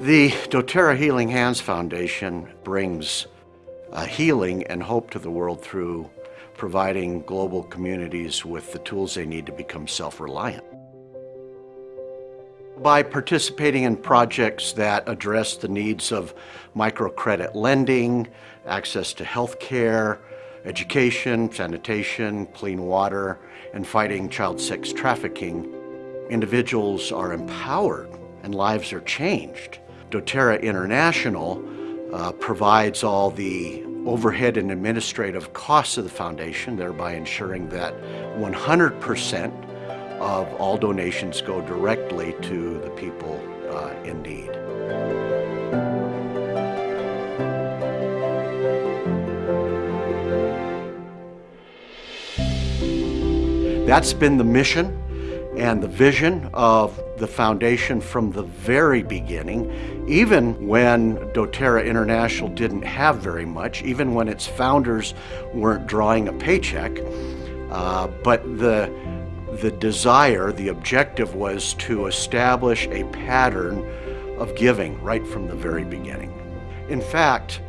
The doTERRA Healing Hands Foundation brings uh, healing and hope to the world through providing global communities with the tools they need to become self-reliant. By participating in projects that address the needs of microcredit lending, access to health care, education, sanitation, clean water, and fighting child sex trafficking, individuals are empowered and lives are changed doTERRA International uh, provides all the overhead and administrative costs of the foundation, thereby ensuring that 100% of all donations go directly to the people uh, in need. That's been the mission and the vision of the foundation from the very beginning, even when doTERRA International didn't have very much, even when its founders weren't drawing a paycheck. Uh, but the, the desire, the objective was to establish a pattern of giving right from the very beginning. In fact,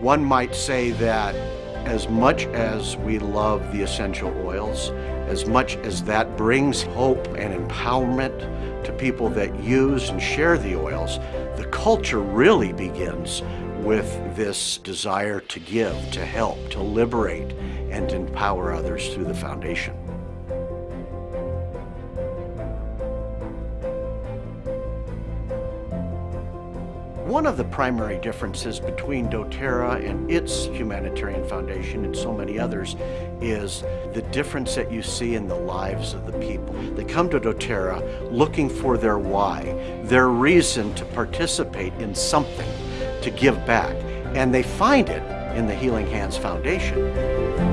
one might say that as much as we love the essential oils, as much as that brings hope and empowerment to people that use and share the oils, the culture really begins with this desire to give, to help, to liberate, and empower others through the foundation. One of the primary differences between doTERRA and its humanitarian foundation and so many others is the difference that you see in the lives of the people. They come to doTERRA looking for their why, their reason to participate in something, to give back, and they find it in the Healing Hands Foundation.